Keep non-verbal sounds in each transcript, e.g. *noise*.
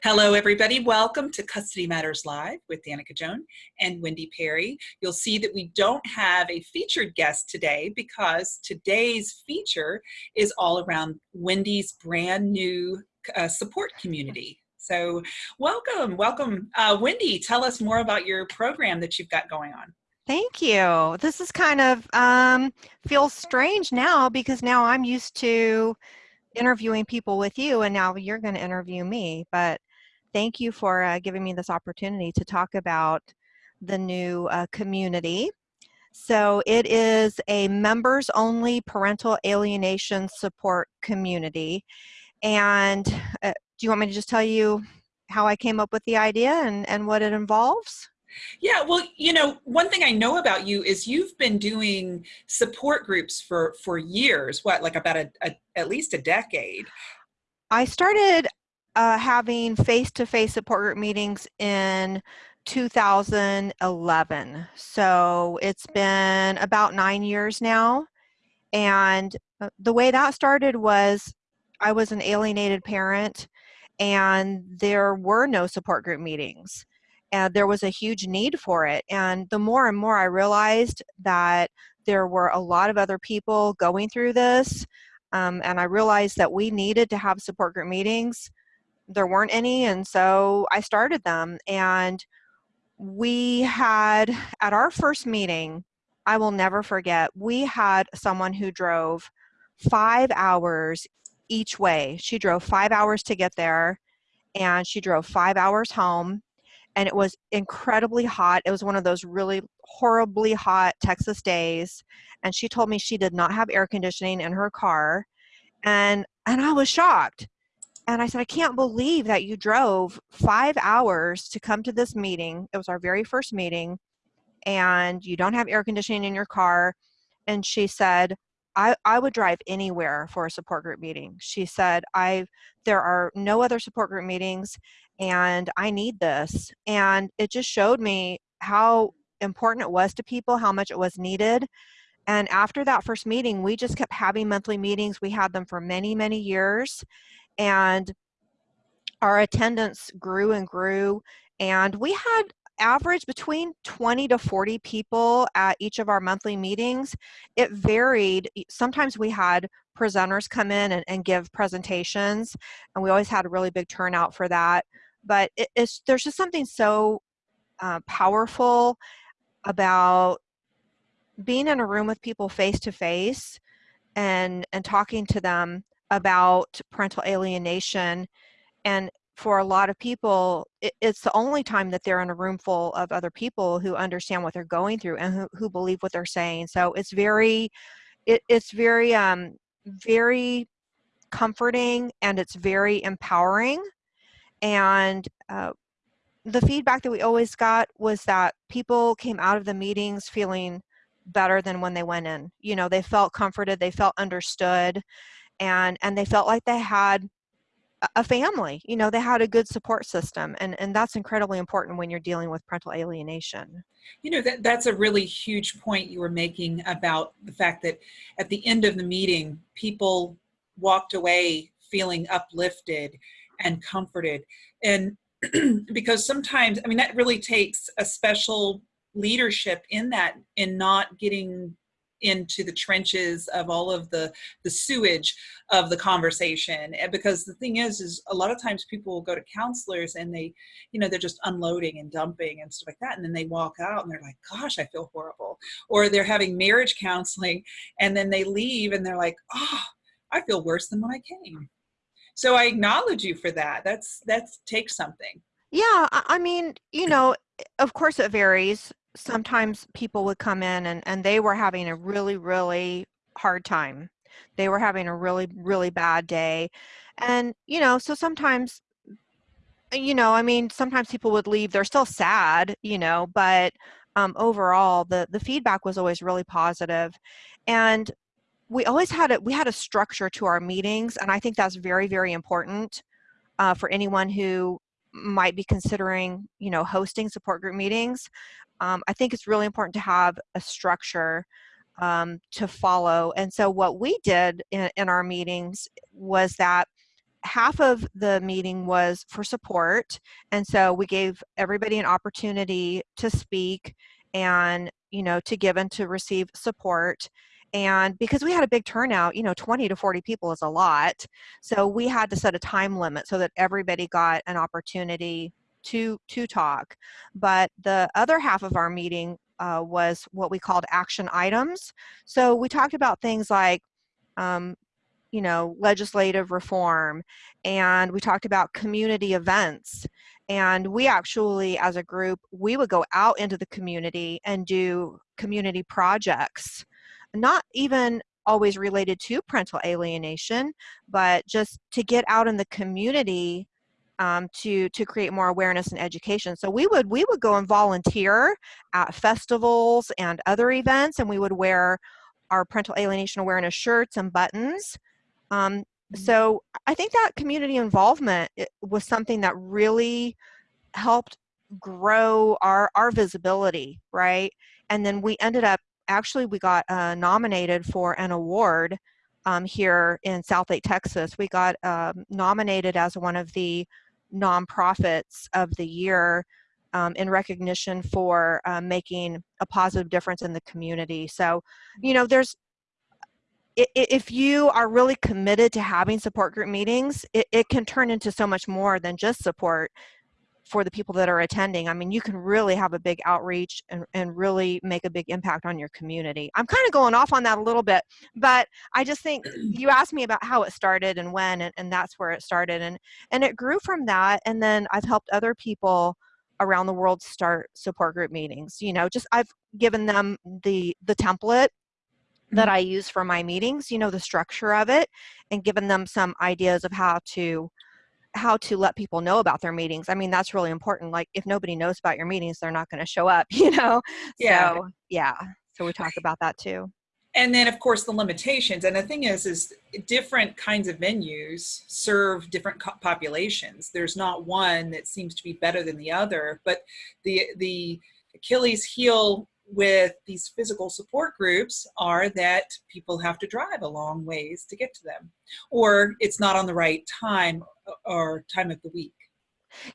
Hello, everybody. Welcome to Custody Matters Live with Danica Joan and Wendy Perry. You'll see that we don't have a featured guest today because today's feature is all around Wendy's brand new uh, support community. So welcome, welcome. Uh, Wendy, tell us more about your program that you've got going on. Thank you. This is kind of um, feels strange now because now I'm used to interviewing people with you and now you're going to interview me. But thank you for uh, giving me this opportunity to talk about the new uh, community. So it is a members only parental alienation support community. And uh, do you want me to just tell you how I came up with the idea and, and what it involves? Yeah, well, you know, one thing I know about you is you've been doing support groups for for years. What, like about a, a at least a decade? I started uh, having face-to-face support group meetings in 2011. So it's been about nine years now. And uh, the way that started was I was an alienated parent and there were no support group meetings and there was a huge need for it. And the more and more I realized that there were a lot of other people going through this, um, and I realized that we needed to have support group meetings. There weren't any, and so I started them. And we had, at our first meeting, I will never forget, we had someone who drove five hours each way. She drove five hours to get there, and she drove five hours home and it was incredibly hot. It was one of those really horribly hot Texas days. And she told me she did not have air conditioning in her car. And, and I was shocked. And I said, I can't believe that you drove five hours to come to this meeting. It was our very first meeting. And you don't have air conditioning in your car. And she said, I, I would drive anywhere for a support group meeting. She said, I there are no other support group meetings and I need this. And it just showed me how important it was to people, how much it was needed. And after that first meeting, we just kept having monthly meetings. We had them for many, many years. And our attendance grew and grew. And we had average between 20 to 40 people at each of our monthly meetings. It varied. Sometimes we had presenters come in and, and give presentations, and we always had a really big turnout for that. But it, it's there's just something so uh, powerful about being in a room with people face to face and and talking to them about parental alienation and for a lot of people, it, it's the only time that they're in a room full of other people who understand what they're going through and who, who believe what they're saying. So it's very, it, it's very, um, very comforting and it's very empowering. And uh, the feedback that we always got was that people came out of the meetings feeling better than when they went in. You know, they felt comforted, they felt understood, and and they felt like they had a family you know they had a good support system and and that's incredibly important when you're dealing with parental alienation you know that that's a really huge point you were making about the fact that at the end of the meeting people walked away feeling uplifted and comforted. And *clears throat* because sometimes i mean that really takes a special leadership in that in not getting into the trenches of all of the the sewage of the conversation. Because the thing is is a lot of times people will go to counselors and they you know they're just unloading and dumping and stuff like that. And then they walk out and they're like gosh i feel horrible. Or they're having marriage counseling and then they leave and they're like oh i feel worse than when i came so i acknowledge you for that that's that's takes something yeah i mean you know of course it varies sometimes people would come in and, and they were having a really, really hard time. They were having a really, really bad day. And, you know, so sometimes, you know, I mean, sometimes people would leave, they're still sad, you know, but um, overall, the, the feedback was always really. And we always had it, we had a structure to our meetings. And I think that's very, very important uh, for anyone who might be considering, you know, hosting support group meetings um, I think it's really important to have a structure um, to follow. And so what we did in, in, our meetings was that half of the meeting was for support. And so we gave everybody an opportunity to speak and, you know, to give and to receive support. And because we had a big turnout, you know, 20 to 40 people is a lot. So we had to set a time limit so that everybody got an opportunity to, to talk. But the other half of our meeting uh, was what we called action items. So we talked about things like um, you know, legislative reform, and we talked about community events. And we actually, as a group, we would go out into the community and do community projects, not even always related to parental alienation, but just to get out in the community um, to to create more awareness and education. So we would we would go and volunteer at festivals and other events, and we would wear our parental alienation awareness shirts and buttons um, mm-hmm. so I think that community involvement was something that really helped grow our, our visibility, right? And then we ended up, actually we got uh, nominated for an award um, here in Southlake, Texas. We got um, nominated as one of the nonprofits of the year um, in recognition for uh, making a positive difference in the community. So, you know, there's if you are really committed to having support group meetings, it, it can turn into so much more than just support for the people that are attending. I mean, you can really have a big outreach and, and really make a big impact on your community. I'm kind of going off on that a little bit, but I just think *clears throat* you asked me about how it started and when, and, and that's where it started. And, and it grew from that. And then I've helped other people around the world start support group meetings. You know, just I've given them the, the template that mm-hmm. I use for my meetings, you know, the structure of it and given them some ideas of how to how to let people know about their meetings. I mean, that's really important. Like if nobody knows about your meetings, they're not going to show up, *laughs* you know? Yeah. So, yeah. So we talk about that too. And then of course the limitations. And the thing is, is different kinds of venues serve different populations. There's not one that seems to be better than the other, but the, the Achilles heel with these physical support groups are that people have to drive a long ways to get to them or it's not on the right time or time of the week.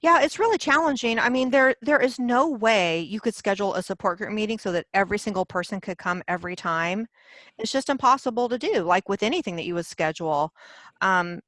Yeah it's really challenging. I mean there there is no way you could schedule a support group meeting so that every single person could come every time. It's just impossible to do like with anything that you would schedule. Um,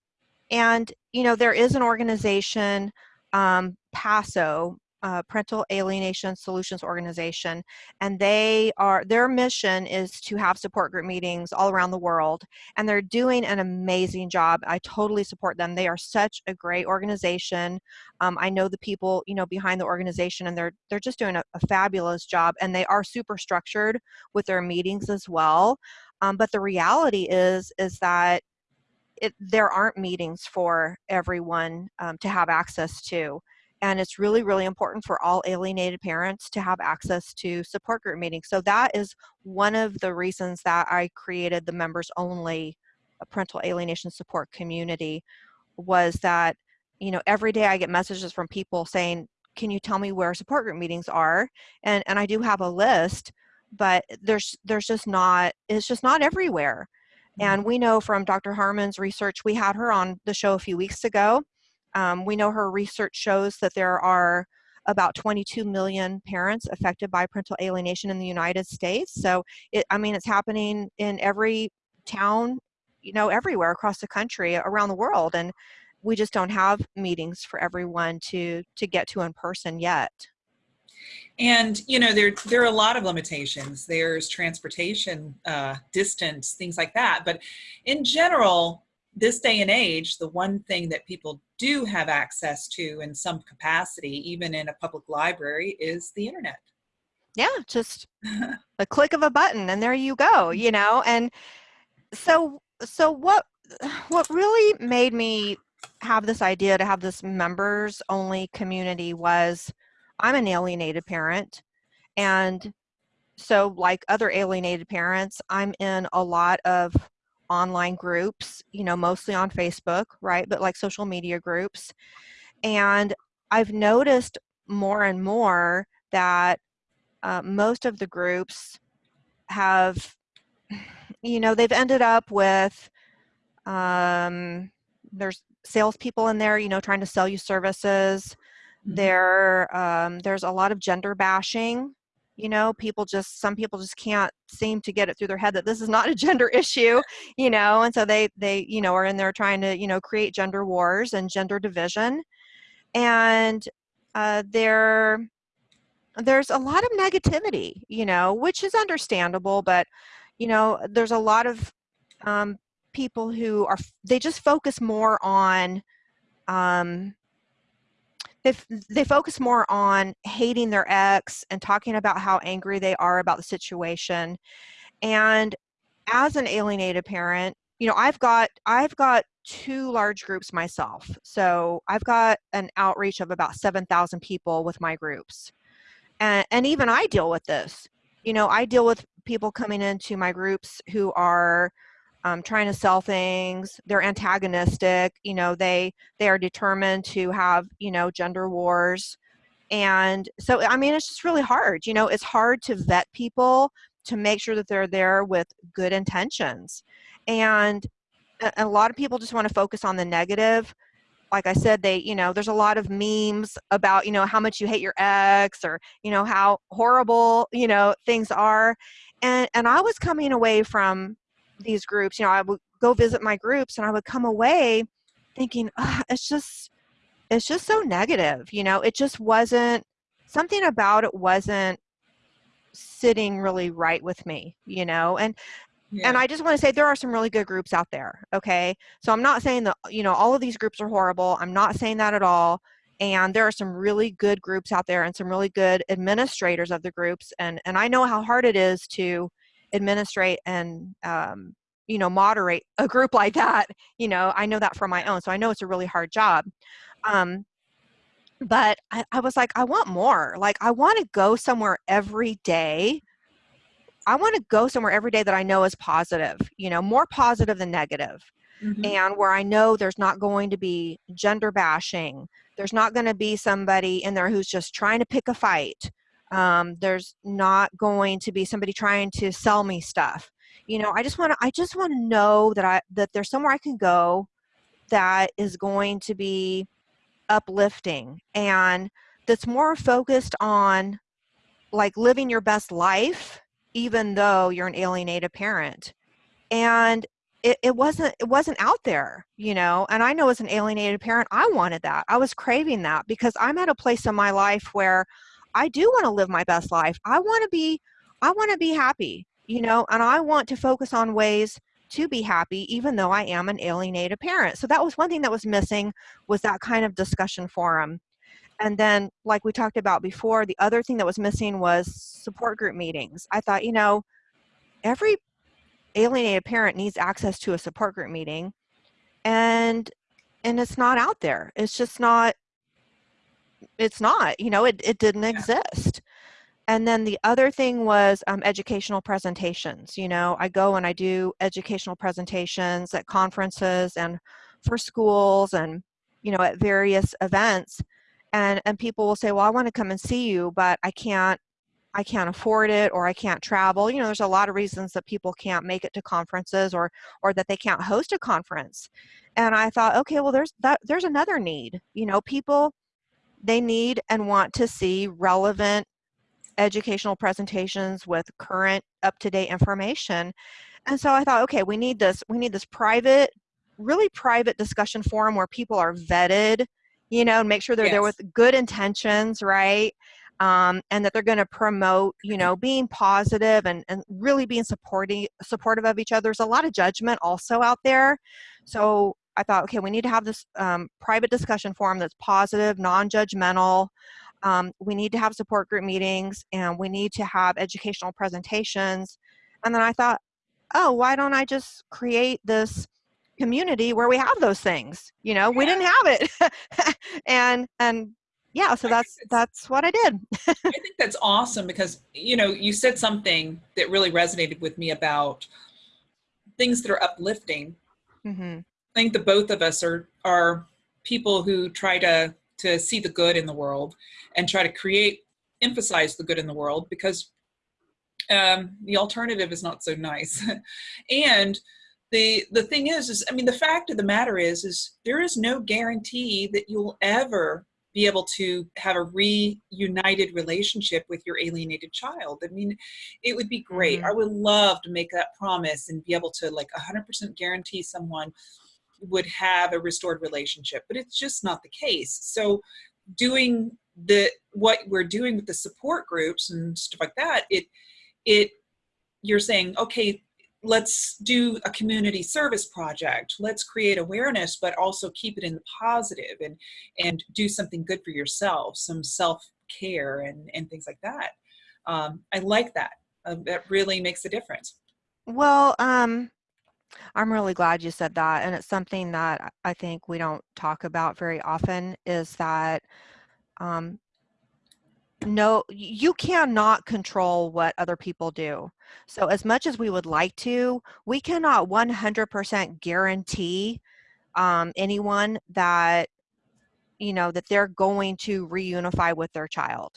and you know there is an organization um, PASO uh, Parental Alienation Solutions Organization, and they are their mission is to have support group meetings all around the world, and they're doing an amazing job. I totally support them. They are such a great organization. Um, I know the people you know behind the organization, and they're they're just doing a, a fabulous job, and they are super structured with their meetings as well. Um, but the reality is is that it, there aren't meetings for everyone um, to have access to and it's really really important for all alienated parents to have access to support group meetings. So that is one of the reasons that i created the members only uh, parental alienation support community was that you know every day i get messages from people saying can you tell me where support group meetings are? And and i do have a list but there's there's just not it's just not everywhere. And mm-hmm. we know from dr Harman's research we had her on the show a few weeks ago um, we know her research shows that there are about 22 million parents affected by parental alienation in the United States. So, it, I mean, it's happening in every town, you know, everywhere across the country, around the world, and we just don't have meetings for everyone to to get to in person yet. And you know, there there are a lot of limitations. There's transportation, uh, distance, things like that. But in general, this day and age, the one thing that people do have access to in some capacity, even in a public library, is the internet. Yeah, just *laughs* a click of a button and there you go, you mm-hmm. know? And so, so what, what really made me have this idea to have this members only community was I'm an alienated parent and so like other alienated parents, I'm in a lot of online groups, you know, mostly on Facebook, right? But like social media groups. And I've noticed more and more that uh, most of the groups have, *sighs* you know, they've ended up with, um, there's salespeople in there, you know, trying to sell you services. Mhm. There, um, there's a lot of gender bashing. You know, people just some people just can't seem to get it through their head that this is not a *laughs* gender issue. You know, and so they they you know are in there trying to you know create gender wars and gender division, and uh, there there's a lot of negativity. You know, which is understandable, but you know, there's a lot of um, people who are they just focus more on um, they, they focus more on hating their ex and talking about how angry they are about the situation. And as an alienated parent you know i've got i've got two large groups myself. So i've got an outreach of about 7000 people with my groups. And, and even i deal with this. You know i deal with people coming into my groups who are um, trying to sell things. They're antagonistic you know they they are determined to have you know gender wars. And so i mean it's just really hard you know it's hard to vet people to make sure that they're there with good intentions. And a, a lot of people just want to focus on the negative. Like i said they you know there's a lot of memes about you know how much you hate your ex or you know how horrible you know things are. And and i was coming away from these groups you know i would go visit my groups and i would come away thinking "Ugh, it's just it's just so negative you know? It just wasn't something about it wasn't sitting really right with me you know? And Yeah. and i just want to say there are some really good groups out there okay? So i'm not saying that you know all of these groups are horrible i'm not saying that at all and there are some really good groups out there and some really good administrators of the groups and and i know how hard it is to administrate and um, you know moderate a group like that you know i know that from my own so i know it's a really hard job um, but I, I was like i want more like i want to go somewhere every day i want to go somewhere every day that i know is positive you know more positive than negative Mhm. and where I know there's not going to be gender bashing. There's not going to be somebody in there who's just trying to pick a fight. Um, there's not going to be somebody trying to sell me stuff. You know, I just want to. I just want to know that I that there's somewhere I can go that is going to be uplifting and that's more focused on like living your best life, even though you're an alienated parent. And it, it wasn't it wasn't out there you know and i know as an alienated parent i wanted that i was craving that because i'm at a place in my life where i do want to live my best life. I want to be i want to be happy you know and i want to focus on ways to be happy even though i am an alienated parent. So that was one thing that was missing was that kind of discussion forum. And then like we talked about before the other thing that was missing was support group meetings. I thought you know every alienated parent needs access to a support group meeting and and it's not out there. It's just not it's not you know it, it didn't Yeah. exist and then the other thing was um, educational presentations you know i go and i do educational presentations at conferences and for schools and you know at various events and and people will say well i want to come and see you but i can't I can't afford it or I can't travel. You know, there's a lot of reasons that people can't make it to conferences or or that they can't host a conference. And I thought, okay, well there's that there's another need. You know, people they need and want to see relevant educational presentations with current up-to-date information. And so I thought, okay, we need this we need this private really private discussion forum where people are vetted, you know, and make sure they're there with good intentions, right? um, and that they're going to promote you know being positive and, and really being supporting supportive of each other there's a lot of judgment also out there so i thought okay we need to have this um, private discussion forum that's positive non-judgmental um, we need to have support group meetings and we need to have educational presentations. And then i thought oh why don't i just create this community where we have those things you know? We didn't have it. *laughs* And and yeah so I that's that's what i did. I think that's awesome because you know you said something that really resonated with me about things that are uplifting. hmm I think the both of us are are people who try to to see the good in the world and try to create emphasize the good in the world because um, the alternative is not so nice. *laughs* and the the thing is is i mean the fact of the matter is is there is no guarantee that you'll ever be able to have a reunited relationship with your alienated child i mean it would be great Mhm. i would love to make that promise and be able to like 100% guarantee someone would have a restored relationship but it's just not the case. So doing the what we're doing with the support groups and stuff like that it it you're saying okay let's do a community service project. Let's create awareness but also keep it in the positive and and do something good for yourself some self-care and and things like that. Um, i like that. Uh, that really makes a difference. Well, um, I'm really glad you said that. And it's something that I- think we don't talk about very often is that um, no, you cannot control what other people do. So, as much as we would like to, we cannot 100% guarantee um, anyone that, you know, that they're going to reunify with their child.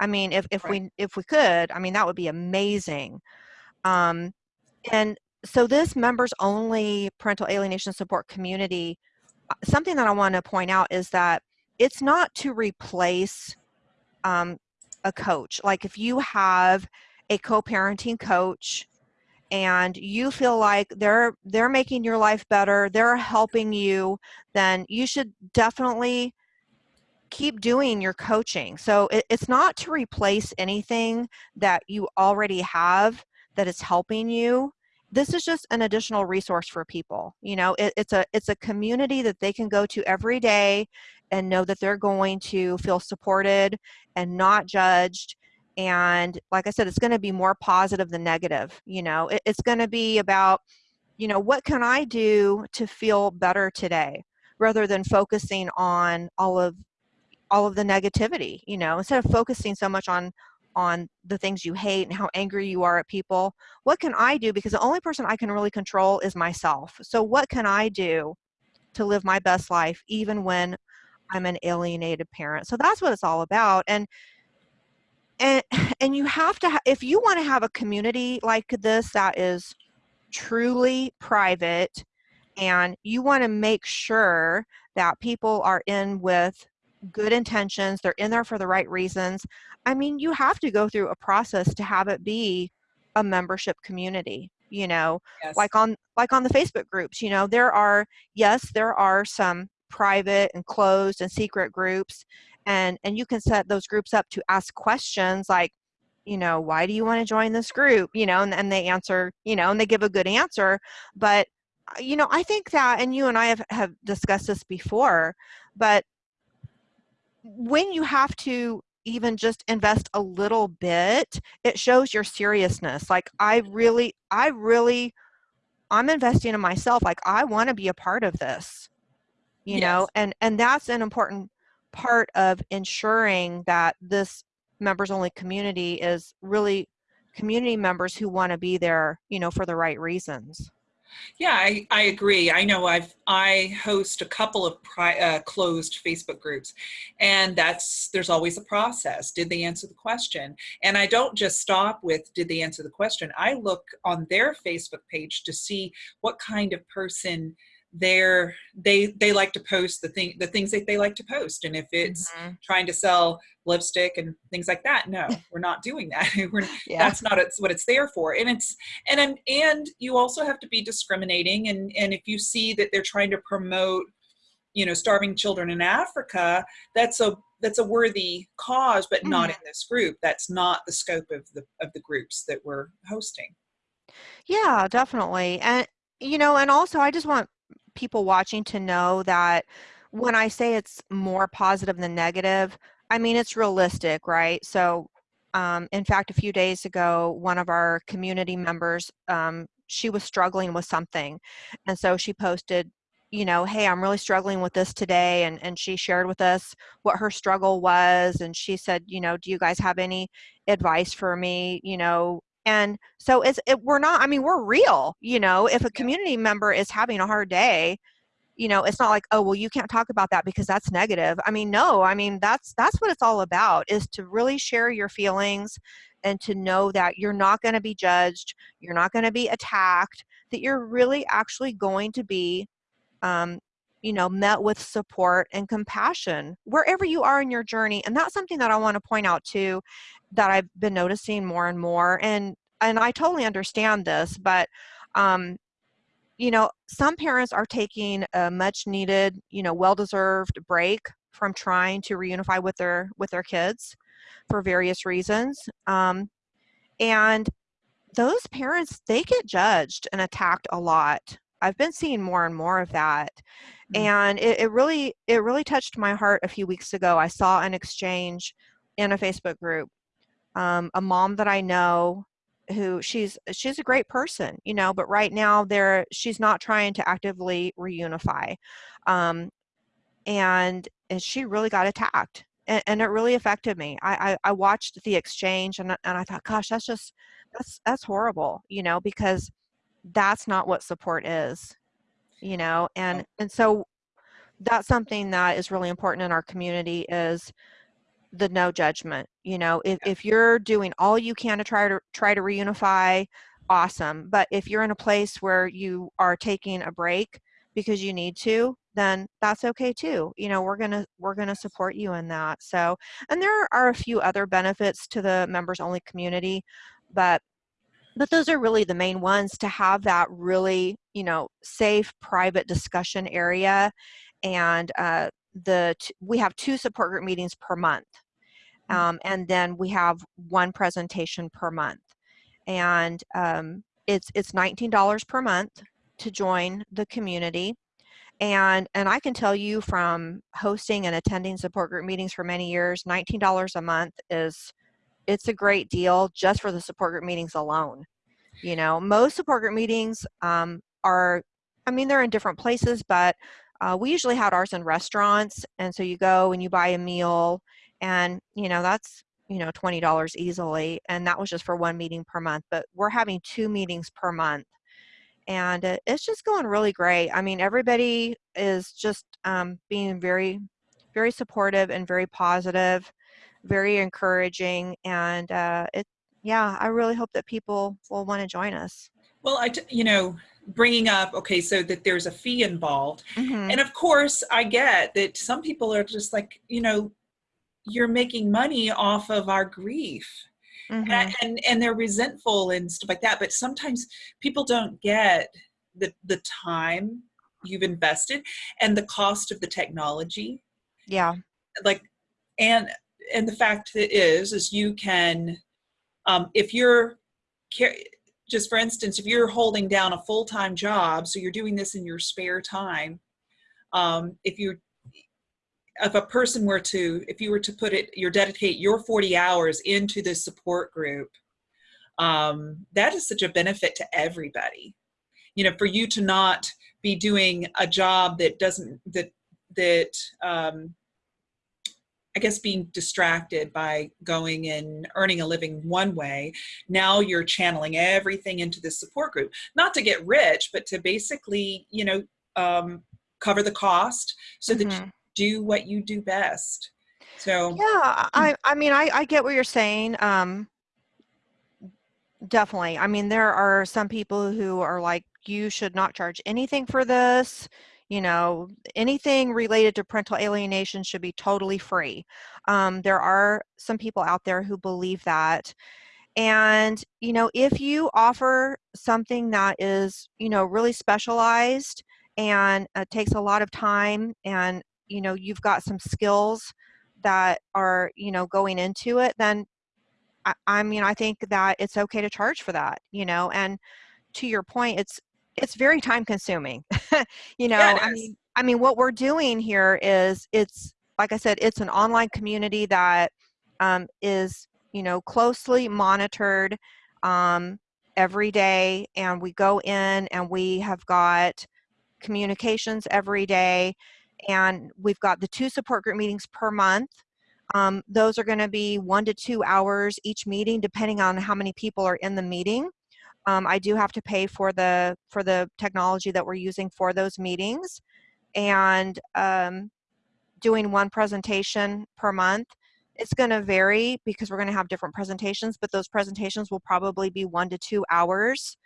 I mean, if, if Right. we if we could, I mean, that would be amazing. Um, and so this members only parental alienation support community, uh, something that I want to point out is that it's not to replace um, a coach. Like if you have a co-parenting coach and you feel like they're they're making your life better, they're helping you, then you should definitely keep doing your coaching. So it, it's not to replace anything that you already have that is helping you. This is just an additional resource for people. You know, it, it's a it's a community that they can go to every day and know that they're going to feel supported and not judged. And like I said, it's going to be more positive than negative. You know, it, it's going to be about, you know, what can I do to feel better today, rather than focusing on all of all of the negativity you know instead of focusing so much on on the things you hate and how angry you are at people what can i do? Because the only person i can really control is myself. So what can i do to live my best life even when i'm an alienated parent? So that's what it's all about and and *sighs* and you have to ha- if you want to have a community like this that is truly private and you want to make sure that people are in with good intentions they're in there for the right reasons i mean you have to go through a process to have it be a membership community you know? Yes. Like on like on the facebook groups you know there are yes there are some private and closed and secret groups and and you can set those groups up to ask questions like you know why do you want to join this group? you know and, and they answer you know and they give a good answer but uh, you know i think that and you and i have, have discussed this before but when you have to even just invest a little bit it shows your seriousness like i really i really i'm investing in myself like i want to be a part of this you know and and that's an important part of ensuring that this members only community is really community members who want to be there you know for the right reasons Yeah, I, I agree. I know I've I host a couple of pri- uh, closed Facebook groups, and that's there's always a process. Did they answer the question? And I don't just stop with did they answer the question. I look on their Facebook page to see what kind of person they're they they like to post the thing the things that they like to post. And if it's Mhm. trying to sell lipstick and things like that no *laughs* we're not doing that. *laughs* We're yeah. that's not it's what it's there for. And it's and and and you also have to be discriminating. And and if you see that they're trying to promote you know starving children in africa that's a that's a worthy cause but not Mhm. in this group. That's not the scope of the of the groups that we're hosting. Yeah, definitely. And, you know, and also I just want people watching to know that when I say it's more positive than negative, I mean, it's realistic, right? So, um, in fact, a few days ago, one of our community members, um, she was struggling with something. And so she posted, you know, hey, I'm really struggling with this today. And, and she shared with us what her struggle was. And she said, you know, do you guys have any advice for me? You know, and so it's it, we're not i mean we're real you know if a community member is having a hard day you know it's not like oh well you can't talk about that because that's negative. I mean no i mean that's that's what it's all about is to really share your feelings and to know that you're not going to be judged you're not going to be attacked that you're really actually going to be um, you know met with support and compassion wherever you are in your journey and that's something that i want to point out too that i've been noticing more and more and and i totally understand this but um you know some parents are taking a much needed you know well deserved break from trying to reunify with their with their kids for various reasons um and those parents they get judged and attacked a lot i've been seeing more and more of that. And it, it really it really touched my heart a few weeks ago. I saw an exchange in a facebook group um, a mom that i know who she's she's a great person you know but right now there she's not trying to actively reunify um, and, and she really got attacked and, and it really affected me. I, I i watched the exchange and, and i thought gosh that's just that's that's horrible you know because that's not what support is you know and and so that's something that is really important in our community is the no judgment you know if, if you're doing all you can to try to try to reunify awesome but if you're in a place where you are taking a break because you need to then that's okay too you know we're gonna we're gonna support you in that so and there are a few other benefits to the members only community but but those are really the main ones to have that really you know safe private discussion area and uh, the t- we have two support group meetings per month um, and then we have one presentation per month. And um, it's it's $19 per month to join the community. And and i can tell you from hosting and attending support group meetings for many years $19 a month is it's a great deal just for the support group meetings alone. You know most support group meetings um, are i mean they're in different places but uh, we usually had ours in restaurants and so you go and you buy a meal and you know that's you know $20 easily and that was just for one meeting per month but we're having two meetings per month and it, it's just going really great. I mean everybody is just um, being very very supportive and very positive very encouraging and uh, it yeah i really hope that people will want to join us Well, I, t- you know, bringing up, okay, so that there's a fee involved. Mhm. And of course, I get that some people are just like, you know, you're making money off of our grief. Mhm. And, and and they're resentful and stuff like that. But sometimes people don't get the the time you've invested and the cost of the technology. yeah Like, and and the fact that is is you can, um, if you're care just for instance, if you're holding down a full time job, so you're doing this in your spare time, um, if you if a person were to if you were to put it you dedicate your 40 hours into this support group um, that is such a benefit to everybody. You know for you to not be doing a job that doesn't that that um, i guess being distracted by going and earning a living one way now you're channeling everything into this support group not to get rich but to basically you know um, cover the cost so that you Mhm. do what you do best so Yeah, I I mean I I get what you're saying. Um definitely. I mean there are some people who are like you should not charge anything for this. You know, anything related to parental alienation should be totally free. Um, there are some people out there who believe that. And, you know, if you offer something that is, you know, really specialized and uh, takes a lot of time and, you know, you've got some skills that are, you know, going into it, then I, I mean, I think that it's okay to charge for that, you know, and to your point, it's, it's very time consuming. *laughs* you know, Yeah, I mean, I mean, what we're doing here is it's, like I said, it's an online community that um, is you know closely monitored um, every day and we go in and we have got communications every day and we've got the two support group meetings per month. Um, those are going to be one to two hours each meeting depending on how many people are in the meeting um, i do have to pay for the for the technology that we're using for those meetings and um, doing one presentation per month it's going to vary because we're going to have different presentations but those presentations will probably be one to two hours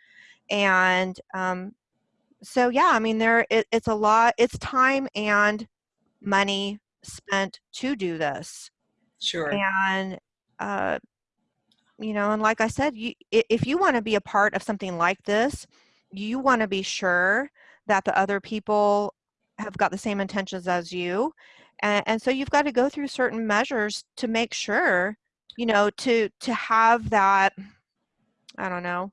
and um, so yeah i mean there it, it's a lot it's time and money spent to do this Sure. and uh, you know and like i said you if you want to be a part of something like this you want to be sure that the other people have got the same intentions as you and, and so you've got to go through certain measures to make sure you know to to have that i don't know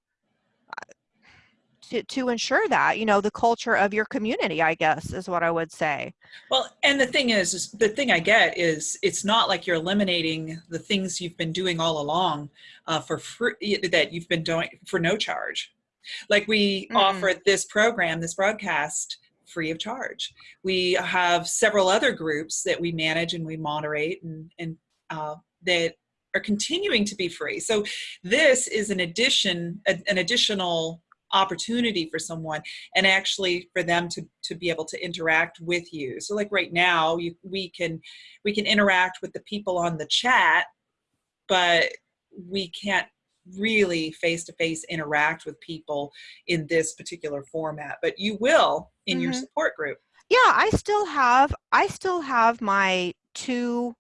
to, to ensure that you know the culture of your community i guess is what i would say Well, and the thing is, is, the thing I get is it's not like you're eliminating the things you've been doing all along uh, for free that you've been doing for no charge. Like we Mm. offer this program, this broadcast free of charge. We have several other groups that we manage and we moderate and, and uh, that are continuing to be free. So this is an addition, an an additional opportunity for someone and actually for them to to be able to interact with you. So like right now you, we can we can interact with the people on the chat but we can't really face to face interact with people in this particular format but you will in your Mhm. support group. Yeah i still have i still have my two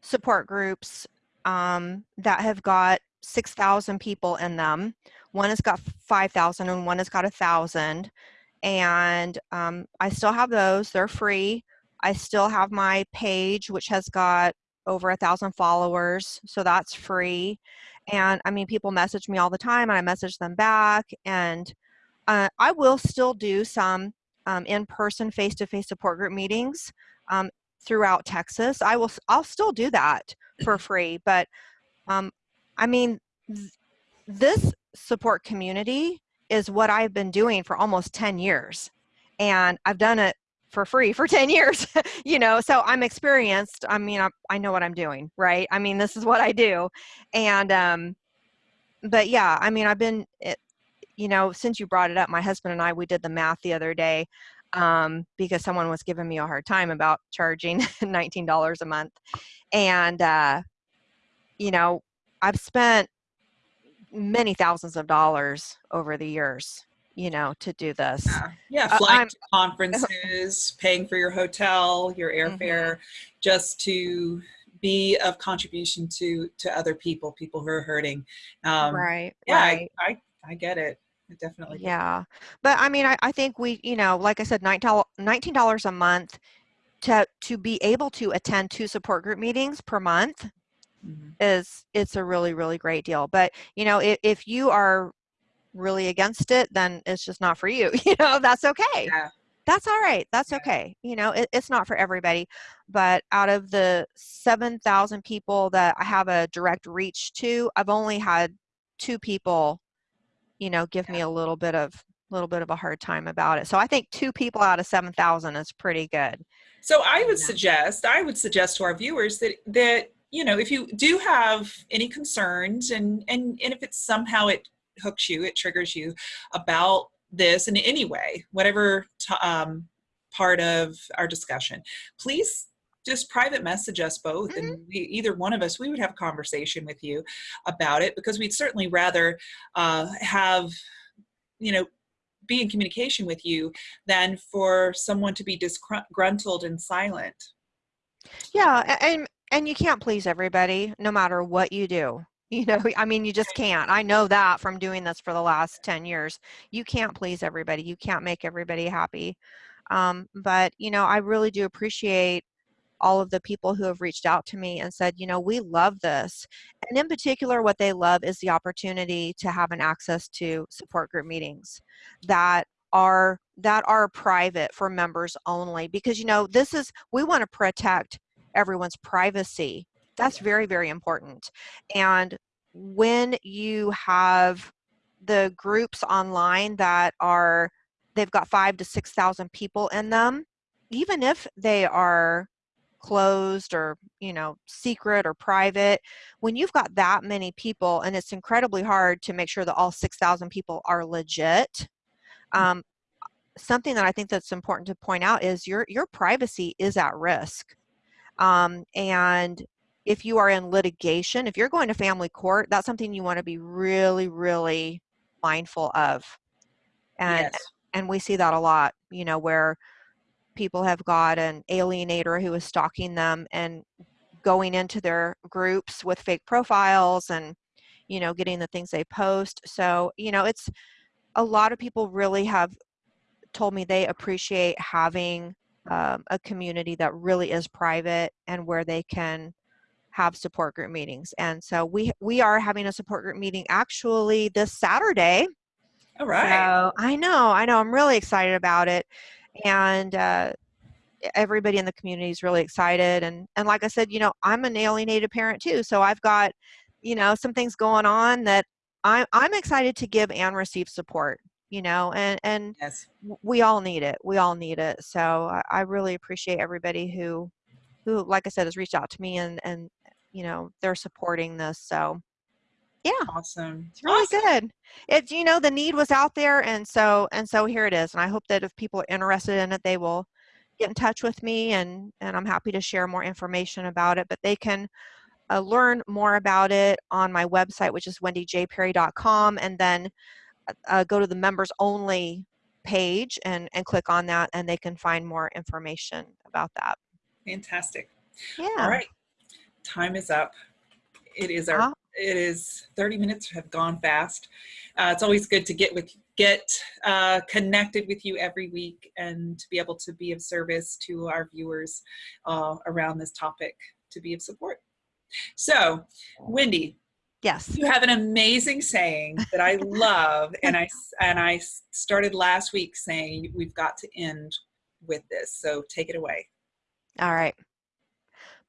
support groups um, that have got 6000 people in them one has got 5000 and one has got a thousand and um, i still have those they're free. I still have my page which has got over a thousand followers so that's free. And i mean people message me all the time and i message them back and uh, i will still do some um, in-person face-to-face support group meetings um, throughout texas. I will i'll still do that for free but um, i mean th- this support community is what i've been doing for almost 10 years and i've done it for free for *laughs* 10 years you know so i'm experienced i mean I, I know what i'm doing right? I mean this is what i do and um but yeah i mean i've been it, you know since you brought it up my husband and i we did the math the other day um because someone was giving me a hard time about charging *laughs* $19 a month and uh you know i've spent many thousands of dollars over the years you know to do this. Yeah, yeah Uh, flying I'm- to *laughs* conferences paying for your hotel your airfare just to be of contribution to to other people people who are hurting. Um, right yeah right. I, I i get it. I definitely get it. yeah but i mean I, I think we you know like i said $19 $19 a month to to be able to attend two support group meetings per month Mhm. is it's a really really great deal but you know if, if you are really against it then it's just not for you *laughs* you know that's okay Yeah. that's all right that's Yeah. okay you know it, it's not for everybody but out of the 7000 people that i have a direct reach to i've only had two people you know give me a little bit of a little bit of a hard time about it so i think two people out of 7000 is pretty good So I would Yeah. suggest, I would suggest to our viewers that that you know, if you do have any concerns, and and and if it's somehow it hooks you, it triggers you about this in any way, whatever t- um, part of our discussion, please just private message us both, and we, either one of us, we would have a conversation with you about it because we'd certainly rather uh, have, you know, be in communication with you than for someone to be disgruntled and silent. Yeah, and and you can't please everybody no matter what you do. *laughs* You know, I mean you just can't. I know that from doing this for the last 10 years. You can't please everybody. You can't make everybody happy. Um, but, you know, I really do appreciate all of the people who have reached out to me and said, you know, we love this. And in particular, what they love is the opportunity to have an access to support group meetings that are that are private for members only because you know this is we want to protect everyone's privacy that's very very important. And when you have the groups online that are they've got five to six thousand people in them even if they are closed or you know secret or private when you've got that many people and it's incredibly hard to make sure that all 6000 people are legit um, something that i think that's important to point out is your your privacy is at risk um, and if you are in litigation if you're going to family court that's something you want to be really really mindful of And yes. and we see that a lot, you know, where people have got an alienator who is stalking them and going into their groups with fake profiles and you know getting the things they post so you know it's a lot of people really have told me they appreciate having um, a community that really is private and where they can have support group meetings and so we we are having a support group meeting actually this saturday All right. so I know, I know, I'm really excited about it, and uh, everybody in the community is really excited. And and like I said, you know, I'm an alienated parent too, so I've got, you know, some things going on that I'm I'm excited to give and receive support. You know, and and yes. we all need it. We all need it. So I, I really appreciate everybody who who, like I said, has reached out to me and and you know they're supporting this. So yeah. Awesome. It's really Awesome. good. It you know the need was out there, and so and so here it is. And I hope that if people are interested in it, they will get in touch with me, and and I'm happy to share more information about it. But they can uh, learn more about it on my website, which is wendyjperry.com, and then uh, go to the members only page and and click on that, and they can find more information about that. Fantastic. Yeah. All right. Time is up. It is our Ah. it is 30 minutes have gone fast. Uh, it's always good to get with get uh, connected with you every week and to be able to be of service to our viewers uh, around this topic to be of support. So, Wendy, Yes. you have an amazing saying that I love, *laughs* and I and I started last week saying we've got to end with this. So take it away. All right.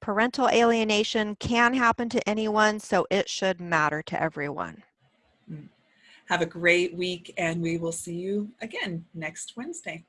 Parental alienation can happen to anyone, so it should matter to everyone. Mm. Have a great week, and we will see you again next Wednesday.